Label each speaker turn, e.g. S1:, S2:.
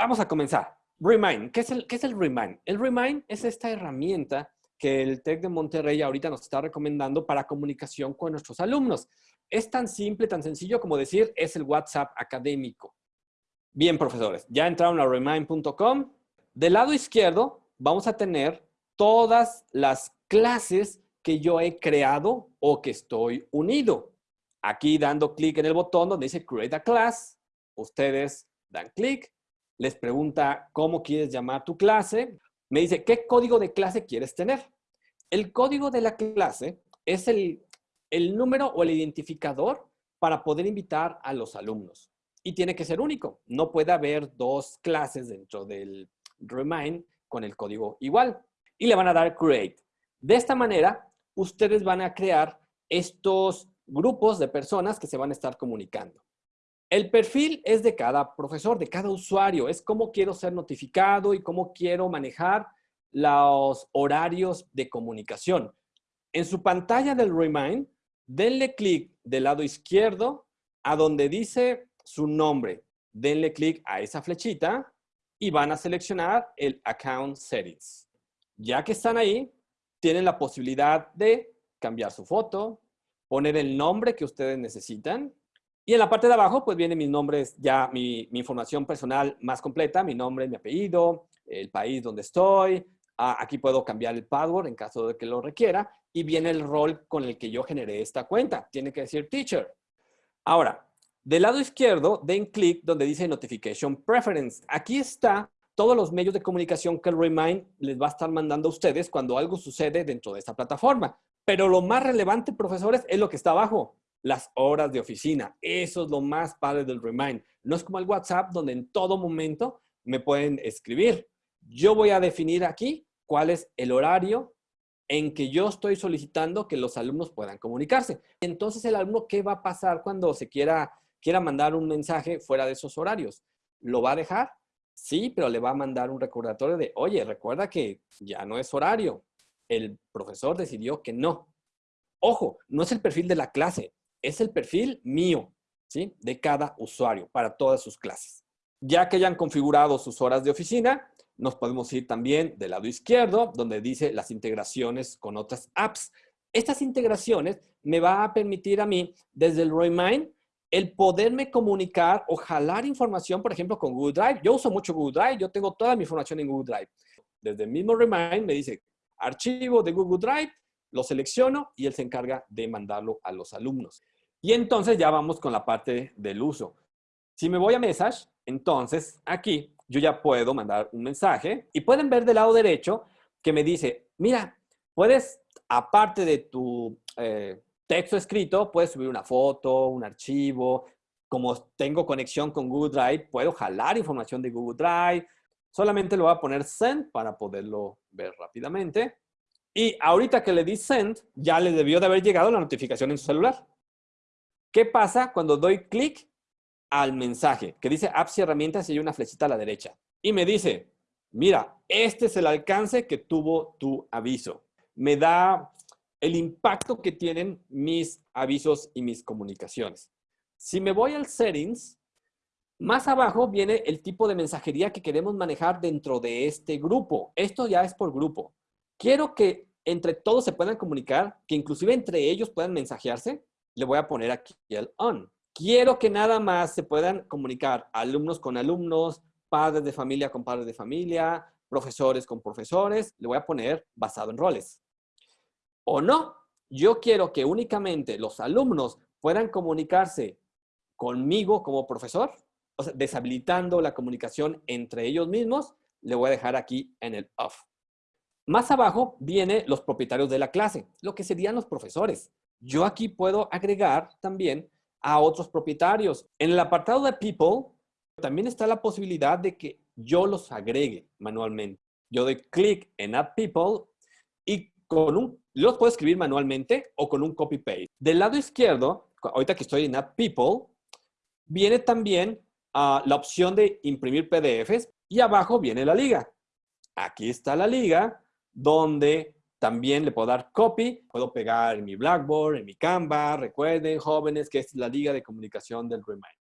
S1: vamos a comenzar. Remind. ¿Qué es, el, ¿Qué es el Remind? El Remind es esta herramienta que el TEC de Monterrey ahorita nos está recomendando para comunicación con nuestros alumnos. Es tan simple, tan sencillo como decir, es el WhatsApp académico. Bien, profesores, ya entraron a remind.com. Del lado izquierdo vamos a tener todas las clases que yo he creado o que estoy unido. Aquí dando clic en el botón donde dice Create a Class, ustedes dan clic, les pregunta cómo quieres llamar tu clase, me dice qué código de clase quieres tener. El código de la clase es el, el número o el identificador para poder invitar a los alumnos. Y tiene que ser único. No puede haber dos clases dentro del Remind con el código igual. Y le van a dar Create. De esta manera, ustedes van a crear estos grupos de personas que se van a estar comunicando. El perfil es de cada profesor, de cada usuario. Es cómo quiero ser notificado y cómo quiero manejar los horarios de comunicación. En su pantalla del Remind, denle clic del lado izquierdo a donde dice su nombre. Denle clic a esa flechita y van a seleccionar el Account Settings. Ya que están ahí, tienen la posibilidad de cambiar su foto, poner el nombre que ustedes necesitan. Y en la parte de abajo, pues vienen mis nombres, ya mi, información personal más completa, mi nombre, mi apellido, el país donde estoy. Aquí puedo cambiar el password en caso de que lo requiera. Y viene el rol con el que yo generé esta cuenta. Tiene que decir teacher. Ahora, del lado izquierdo, den clic donde dice Notification Preference. Aquí está todos los medios de comunicación que el Remind les va a estar mandando a ustedes cuando algo sucede dentro de esta plataforma. Pero lo más relevante, profesores, es lo que está abajo, las horas de oficina. Eso es lo más padre del Remind. No es como el WhatsApp, donde en todo momento me pueden escribir. Yo voy a definir aquí cuál es el horario en que yo estoy solicitando que los alumnos puedan comunicarse. Entonces, el alumno, ¿qué va a pasar cuando se quiera quiera mandar un mensaje fuera de esos horarios. ¿Lo va a dejar? Sí, pero le va a mandar un recordatorio de, oye, recuerda que ya no es horario. El profesor decidió que no. Ojo, no es el perfil de la clase, es el perfil mío, ¿sí? De cada usuario para todas sus clases. Ya que hayan configurado sus horas de oficina, nos podemos ir también del lado izquierdo, donde dice las integraciones con otras apps. Estas integraciones me va a permitir a mí, desde el Remind, el poderme comunicar o jalar información, por ejemplo, con Google Drive. Yo uso mucho Google Drive, yo tengo toda mi información en Google Drive. Desde el mismo Remind me dice, archivo de Google Drive, lo selecciono y él se encarga de mandarlo a los alumnos. Y entonces ya vamos con la parte del uso. Si me voy a Message, entonces aquí yo ya puedo mandar un mensaje y pueden ver del lado derecho que me dice, mira, puedes, aparte de tu eh, texto escrito, puedes subir una foto, un archivo. Como tengo conexión con Google Drive, puedo jalar información de Google Drive. Solamente lo voy a poner send para poderlo ver rápidamente. Y ahorita que le di send, ya le debió de haber llegado la notificación en su celular. ¿Qué pasa cuando doy clic al mensaje que dice apps y herramientas y hay una flechita a la derecha? Y me dice, mira, este es el alcance que tuvo tu aviso. Me da el impacto que tienen mis avisos y mis comunicaciones. Si me voy al settings, más abajo viene el tipo de mensajería que queremos manejar dentro de este grupo. Esto ya es por grupo. Quiero que entre todos se puedan comunicar, que inclusive entre ellos puedan mensajearse. Le voy a poner aquí el on. Quiero que nada más se puedan comunicar alumnos con alumnos, padres de familia con padres de familia, profesores con profesores. Le voy a poner basado en roles o no. Yo quiero que únicamente los alumnos puedan comunicarse conmigo como profesor, deshabilitando la comunicación entre ellos mismos, le voy a dejar aquí en el off. Más abajo viene los propietarios de la clase, lo que serían los profesores. Yo aquí puedo agregar también a otros propietarios. En el apartado de People, también está la posibilidad de que yo los agregue manualmente. Yo doy clic en Add People y con un los puedo escribir manualmente o con un copy-paste. Del lado izquierdo, ahorita que estoy en App People, viene también ah, la opción de imprimir PDFs y abajo viene la liga. Aquí está la liga donde también le puedo dar copy, puedo pegar en mi Blackboard, en mi Canva. Recuerden, jóvenes, que es la liga de comunicación del Remind.